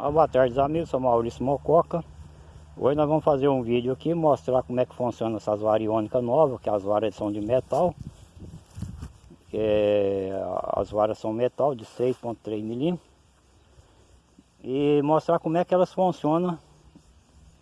Ah, boa tarde amigos, sou Maurício Mococa. Hoje nós vamos fazer um vídeo aqui Mostrar como é que funciona essas variônicas novas Que as varas são de metal. É, As varas são metal de 6.3 milímetros. E mostrar como é que elas funcionam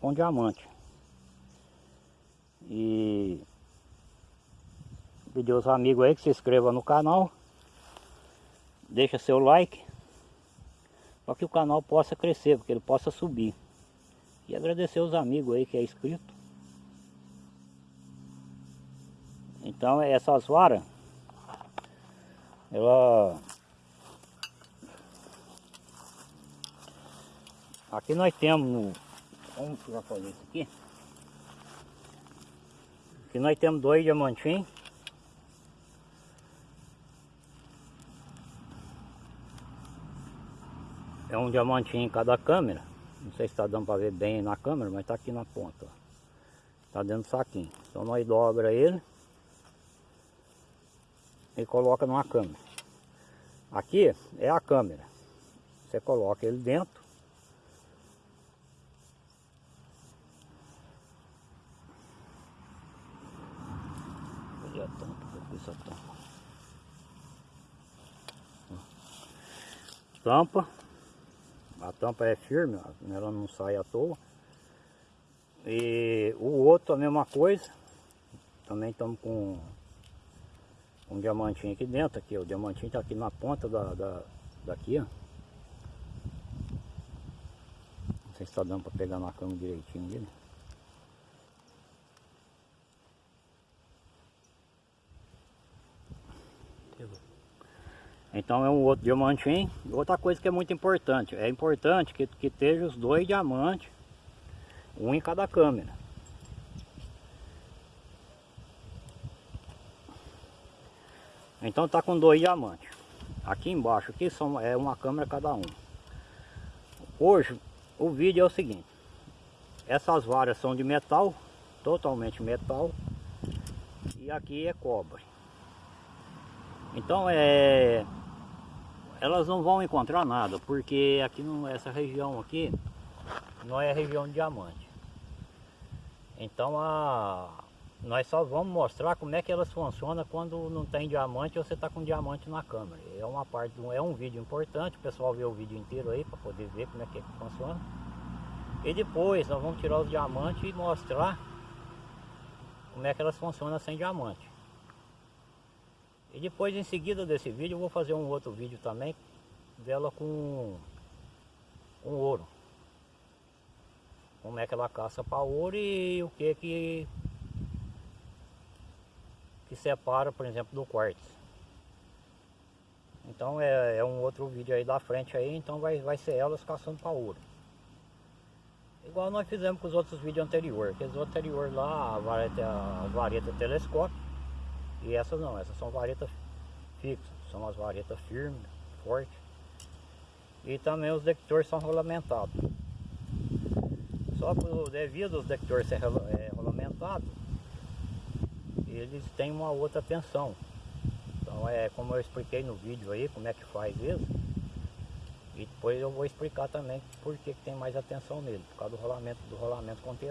com diamante. E pedir aos amigos aí que se inscrevam no canal. Deixa seu like para que o canal possa crescer, porque ele possa subir. E agradecer os amigos aí que é inscrito. Então essas varas, ela... Aqui nós temos. Vamos já fazer isso aqui. Aqui nós temos dois diamantinhos. É um diamantinho em cada câmera. Não sei se está dando para ver bem na câmera, mas está aqui na ponta. Está dentro do saquinho. Então nós dobra ele e coloca numa câmera. Aqui é a câmera. Você coloca ele dentro. A tampa, tampa. Tampa. A tampa é firme, ela não sai à toa. E o outro a mesma coisa. Também estamos com um diamantinho aqui dentro, aqui, o diamantinho está aqui na ponta da, da, daqui, ó. Não sei se está dando para pegar na cama direitinho dele. Então é um outro diamantinho. Outra coisa que é muito importante, é importante que, que esteja os dois diamantes, um em cada câmera. Então tá com dois diamantes. Aqui embaixo aqui são, é uma câmera cada um. Hoje o vídeo é o seguinte. Essas varas são de metal, totalmente metal. E aqui é cobre. Então é elas não vão encontrar nada, porque aqui nessa região aqui não é região de diamante. Então a, nós só vamos mostrar como é que elas funcionam quando não tem diamante ou você está com diamante na câmera. É uma parte, é um vídeo importante, o pessoal vê o vídeo inteiro aí para poder ver como é que, é que funciona. E depois nós vamos tirar os diamantes e mostrar como é que elas funcionam sem diamante. E depois em seguida desse vídeo eu vou fazer um outro vídeo também dela com um ouro. Como é que ela caça para ouro e o que que que separa, por exemplo, do quartzo. Então é, é, um outro vídeo aí da frente aí, então vai, vai ser elas caçando para ouro. Igual nós fizemos com os outros vídeos anteriores, aqueles anteriores lá, a vareta, a vareta e essas não, essas são varetas fixas, são as varetas firmes, fortes. E também os detectores são rolamentados. Só que devido aos detectores ser rolamentados, eles têm uma outra tensão. Então é como eu expliquei no vídeo aí, como é que faz isso. E depois eu vou explicar também por que, tem mais atenção nele, por causa do rolamento, do rolamento contém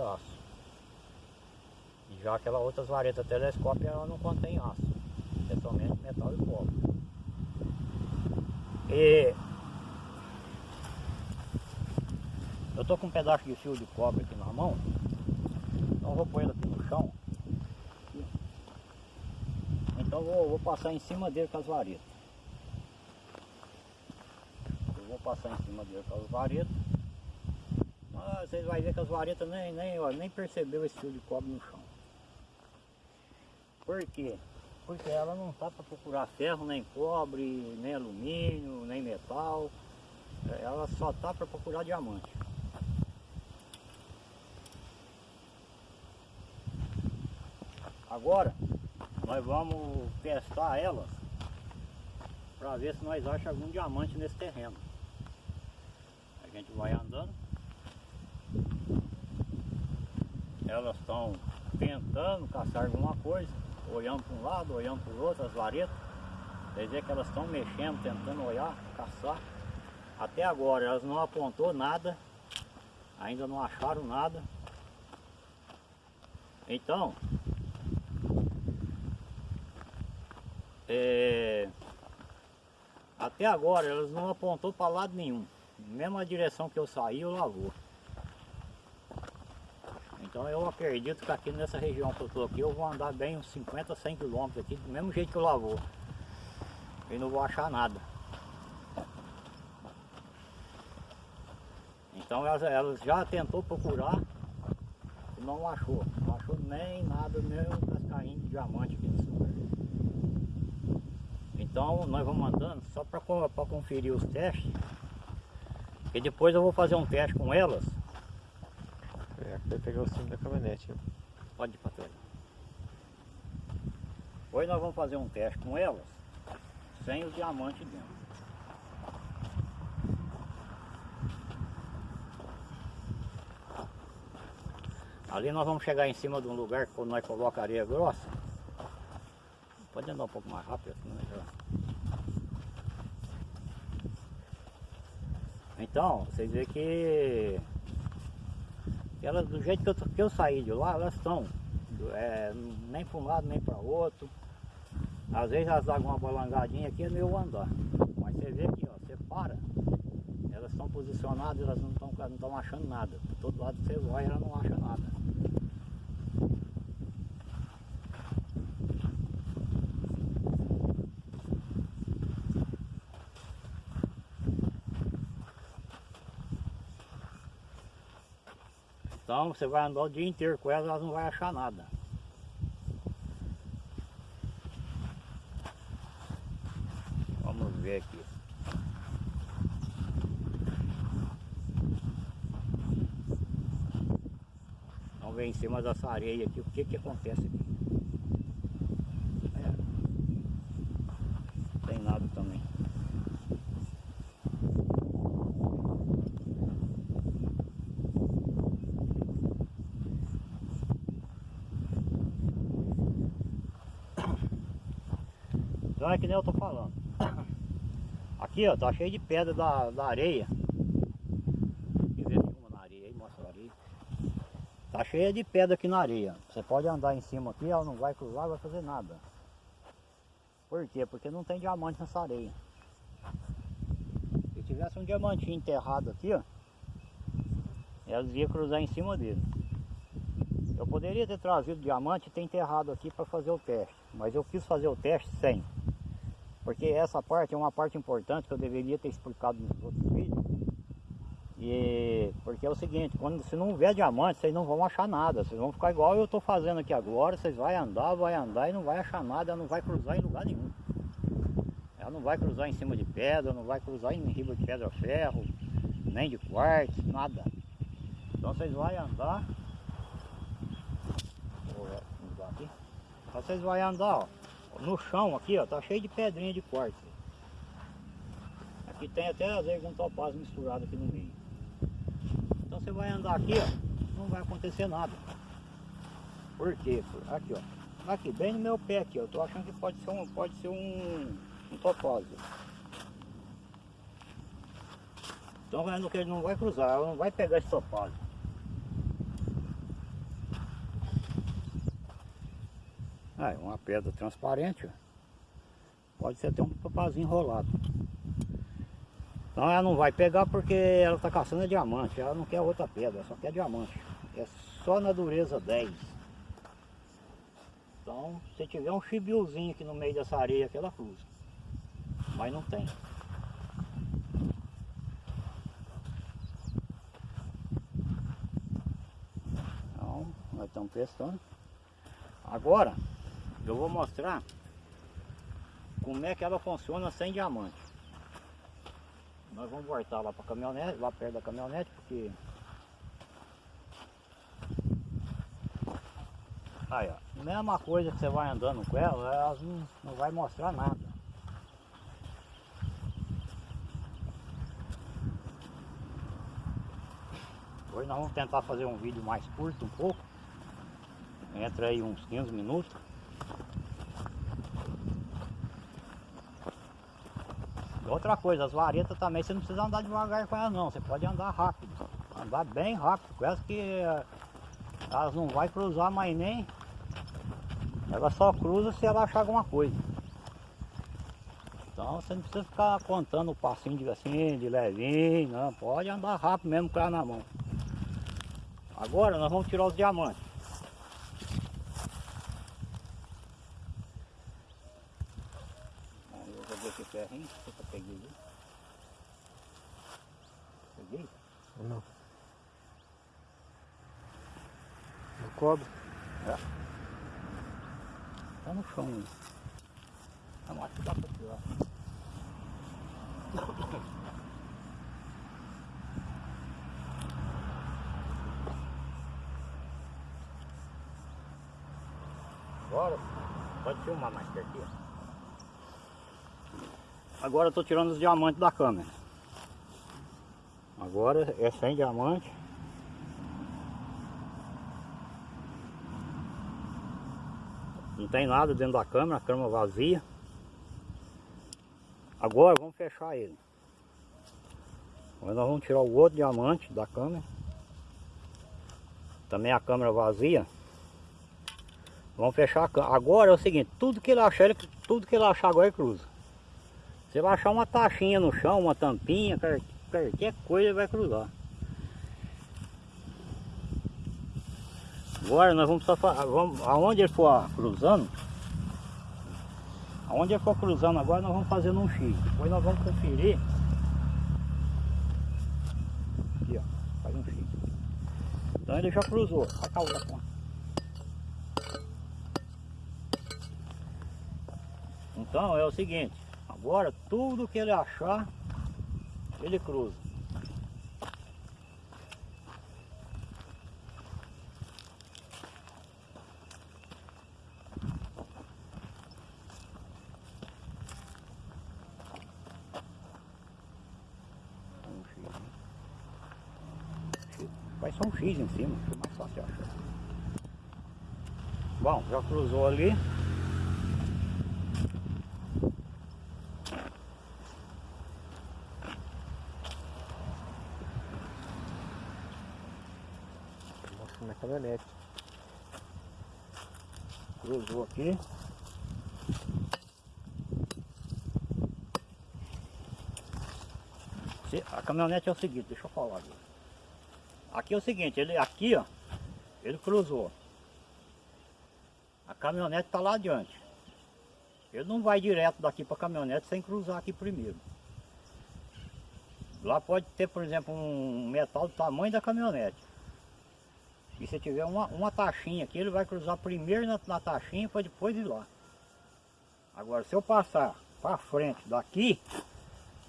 aço. Já aquela outras varetas telescópio ela não contém aço, é somente metal e cobre. E eu tô com um pedaço de fio de cobre aqui na mão, então vou pôr ele aqui no chão. Então vou, vou passar em cima dele com as varetas. Eu vou passar em cima dele com as varetas. Ah, vocês vão ver que as varetas nem, nem, ó, nem percebeu esse fio de cobre no chão. Por quê? Porque ela não está para procurar ferro, nem cobre, nem alumínio, nem metal. Ela só está para procurar diamante. Agora, nós vamos testar elas para ver se nós achamos algum diamante nesse terreno. A gente vai andando. Elas estão tentando caçar alguma coisa olhando para um lado, olhando para o outro, as varetas. Quer dizer que elas estão mexendo, tentando olhar, caçar. Até agora elas não apontou nada, ainda não acharam nada. Então, é, até agora elas não apontou para lado nenhum. Mesma direção que eu saí, eu lavou. Então eu acredito que aqui nessa região que eu estou aqui, eu vou andar bem uns 50, 100 quilômetros aqui, do mesmo jeito que eu lavou. E não vou achar nada. Então elas, já tentou procurar e não achou. Não achou nem nada, nem um cascainho de diamante aqui nesse lugar. Então nós vamos andando só para conferir os testes. E depois eu vou fazer um teste com elas vai pegar o cimo da caminhonete. Pode ir para trás. Hoje nós vamos fazer um teste com elas, sem os diamantes dentro. Ali nós vamos chegar em cima de um lugar que nós colocamos areia grossa. Pode andar um pouco mais rápido, já... Então, vocês veem que elas, do jeito que eu, que eu saí de lá, elas estão é, nem para um lado nem para outro. Às vezes elas dão uma balangadinha aqui é meu andar. Mas você vê aqui, ó, você para, elas estão posicionadas, elas não estão não achando nada. todo lado você vai, ela não acha nada. Então você vai andar o dia inteiro com elas, elas não vai achar nada. Vamos ver aqui. Vamos ver em cima dessa areia aqui o que que acontece aqui. É. Tem nada também. Então é que nem eu tô falando. Aqui ó, tá cheio de pedra da, da areia. Ver uma na areia aí, mostra a areia. Tá cheia de pedra aqui na areia. Você pode andar em cima aqui, ela não vai cruzar, vai fazer nada. Por quê? Porque não tem diamante nessa areia. Se tivesse um diamantinho enterrado aqui, ó, elas iam cruzar em cima dele. Eu poderia ter trazido diamante e ter enterrado aqui para fazer o teste, mas eu quis fazer o teste sem. Porque essa parte é uma parte importante que eu deveria ter explicado nos outros vídeos. E porque é o seguinte, quando se não houver diamante, vocês não vão achar nada. Vocês vão ficar igual eu estou fazendo aqui agora, vocês vão andar, vai andar e não vai achar nada, ela não vai cruzar em lugar nenhum. Ela não vai cruzar em cima de pedra, não vai cruzar em riba de pedra ferro, nem de quartzo, nada. Então vocês vão andar. Vou mudar aqui. Então vocês vão andar, ó no chão aqui, ó, tá cheio de pedrinha de quartzo. Aqui tem até às vezes um topaz misturado aqui no meio. Então você vai andar aqui, ó, não vai acontecer nada. Por quê? Aqui, ó. Aqui, bem no meu pé aqui, ó. Tô achando que pode ser um, pode ser um, um topázio. Então ele não vai cruzar, não vai pegar esse topázio. É uma pedra transparente. Pode ser até um papazinho enrolado. Então ela não vai pegar porque ela está caçando diamante, ela não quer outra pedra, só quer diamante. É só na dureza 10. Então, se tiver um chibiozinho aqui no meio dessa areia aqui, ela cruza. Mas não tem. Então, nós estamos testando. Agora, eu vou mostrar como é que ela funciona sem diamante. Nós vamos voltar lá para caminhonete, lá perto da caminhonete, porque... Aí ó, mesma coisa que você vai andando com ela, ela não, não vai mostrar nada. Hoje nós vamos tentar fazer um vídeo mais curto um pouco. Entra aí uns 15 minutos. Outra coisa, as varetas também, você não precisa andar devagar com elas não, você pode andar rápido. Andar bem rápido, com elas que eh, elas não vai cruzar mais nem. Ela só cruza se ela achar alguma coisa. Então você não precisa ficar contando o passinho de assim, de levinho, não. Pode andar rápido mesmo com ela na mão. Agora nós vamos tirar os diamantes. Aí Eu joguei esse ferrinho, deixa eu peguei ali. Peguei? Não. Não cobre. Tá no chão aí. Não, acho que dá pra tirar. Agora, pode filmar mais pertinho. Agora eu tô tirando os diamantes da câmera. Agora é sem diamante. Não tem nada dentro da câmera, a câmera vazia. Agora vamos fechar ele. Agora nós vamos tirar o outro diamante da câmera. Também a câmera vazia. Vamos fechar a. Agora é o seguinte, tudo que ele achar, ele, tudo que ele achar agora ele cruza. Você vai achar uma taxinha no chão, uma tampinha, qualquer, qualquer coisa ele vai cruzar. Agora nós vamos vamos, aonde ele for cruzando, aonde ele for cruzando agora nós vamos fazer num X. Depois nós vamos conferir. Aqui ó, faz um X. Então ele já cruzou. A ponta. Então é o seguinte, agora tudo que ele achar, ele cruza. Vai só um X em cima, fica mais fácil achar. Bom, já cruzou ali. Mostra na caminhonete. Cruzou aqui. A caminhonete é o seguinte, deixa eu falar aqui. Aqui é o seguinte, ele aqui ó, ele cruzou. A caminhonete está lá adiante. Ele não vai direto daqui para a caminhonete sem cruzar aqui primeiro. Lá pode ter, por exemplo, um metal do tamanho da caminhonete. E se tiver uma, uma taxinha aqui, ele vai cruzar primeiro na, na taxinha para depois ir lá. Agora, se eu passar para frente daqui,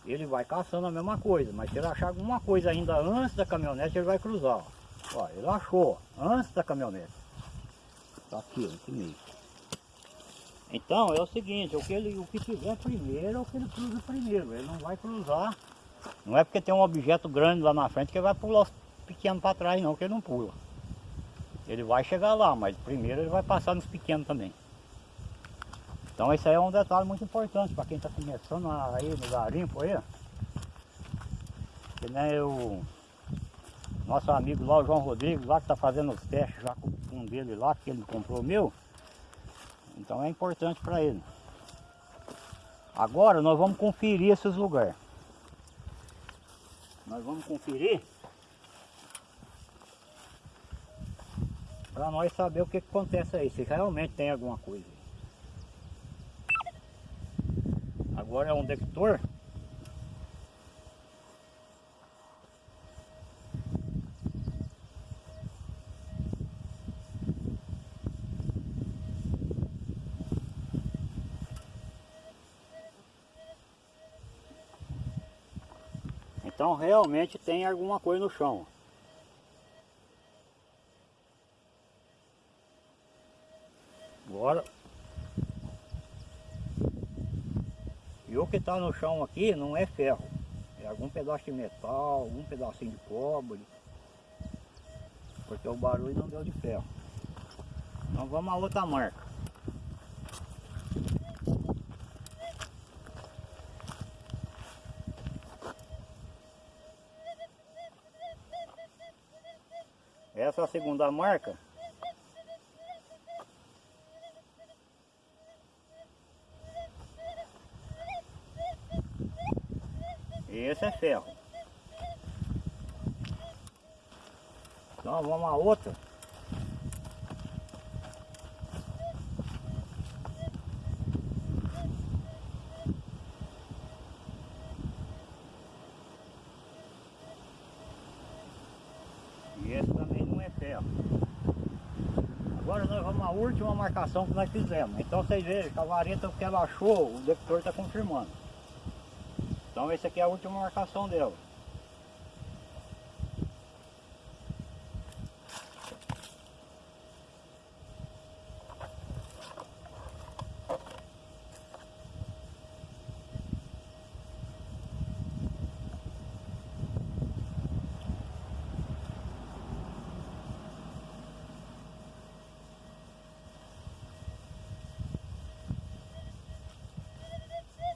ele vai caçando a mesma coisa. Mas se ele achar alguma coisa ainda antes da caminhonete, ele vai cruzar. Ó, Ó, ele achou antes da caminhonete. Tá aqui, ó, aqui meio. Então, é o seguinte, o que, ele, o que tiver primeiro é o que ele cruza primeiro. Ele não vai cruzar. Não é porque tem um objeto grande lá na frente que ele vai pular os pequenos para trás, não, que ele não pula. Ele vai chegar lá, mas primeiro ele vai passar nos pequenos também. Então esse aí é um detalhe muito importante para quem está começando aí no garimpo aí. Que nem o nosso amigo lá, o João Rodrigues, lá que está fazendo os testes já com com um dele lá, que ele comprou o meu. Então é importante para ele. Agora nós vamos conferir esses lugares. Nós vamos conferir para nós saber o que, que acontece aí, se realmente tem alguma coisa. Agora é um detector. Então realmente tem alguma coisa no chão. que está no chão aqui não é ferro, é algum pedaço de metal, algum pedacinho de cobre, porque o barulho não deu de ferro. Então vamos a outra marca. Essa é a segunda marca ferro. Então vamos a outra. E esse também não é ferro. Agora nós vamos à última marcação que nós fizemos. Então vocês vejam que a vareta que ela achou, o detector está confirmando. Então essa aqui é a última marcação dela.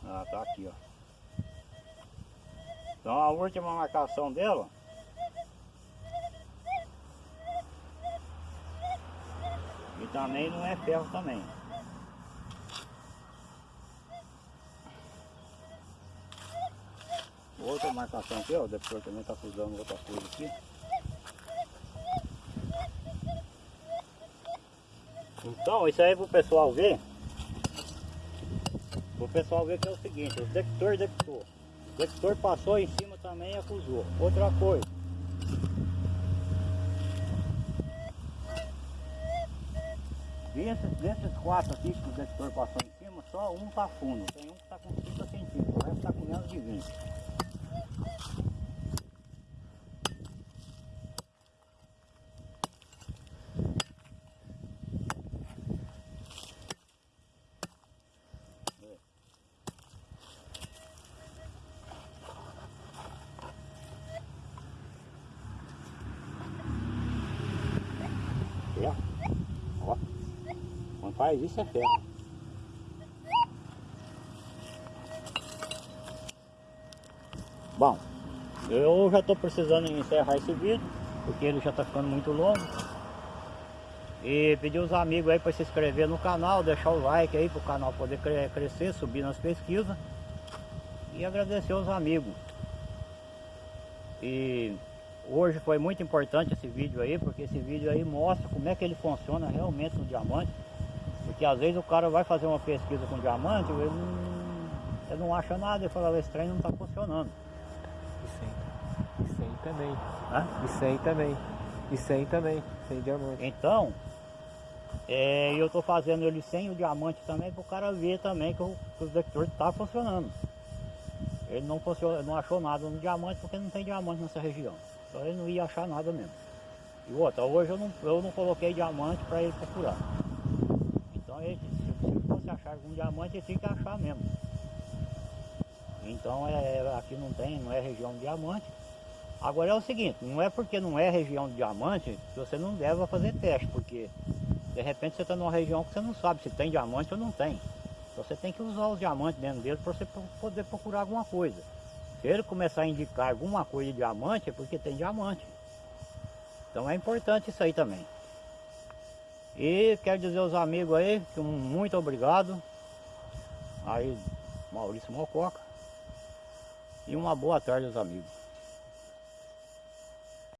Ah, tá aqui, ó. Então a última marcação dela E também não é ferro também. Outra marcação aqui, ó, o detector também está usando outra coisa aqui. Então, isso aí pro pessoal ver. O pessoal ver que é o seguinte, o detector detectou. O detector passou em cima também e acusou. Outra coisa. Desses, desses quatro aqui que o detector passou em cima, só um tá fundo. Tem um que tá com 30 centímetros, o resto tá com menos de 20. Faz isso é ferro. Bom, eu já estou precisando encerrar esse vídeo, porque ele já está ficando muito longo. E pedir os amigos aí para se inscrever no canal, deixar o like aí para o canal poder cre- crescer, subir nas pesquisas. E agradecer os amigos. E hoje foi muito importante esse vídeo aí, porque esse vídeo aí mostra como é que ele funciona realmente no diamante. Porque às vezes o cara vai fazer uma pesquisa com diamante, ele não, ele não acha nada, ele fala, esse trem não está funcionando. E sem. E sem também. Né? E sem também. E sem também. Sem diamante. Então, é, eu estou fazendo ele sem o diamante também para o cara ver também que o, que o detector está funcionando. Ele não, funciona, não achou nada no diamante porque não tem diamante nessa região. Então ele não ia achar nada mesmo. E outra, hoje eu não, eu não coloquei diamante para ele procurar. Então ele, se, fosse achar algum diamante, tinha que achar mesmo. Então é, aqui não tem, não é região de diamante. Agora é o seguinte, não é porque não é região de diamante que você não deve fazer teste, porque de repente você está numa região que você não sabe se tem diamante ou não tem. Então você tem que usar os diamantes dentro dele para você po- poder procurar alguma coisa. Se ele começar a indicar alguma coisa de diamante, é porque tem diamante. Então é importante isso aí também. E quero dizer aos amigos aí que um muito obrigado. Aí, Maurício Mococa. E uma boa tarde aos amigos.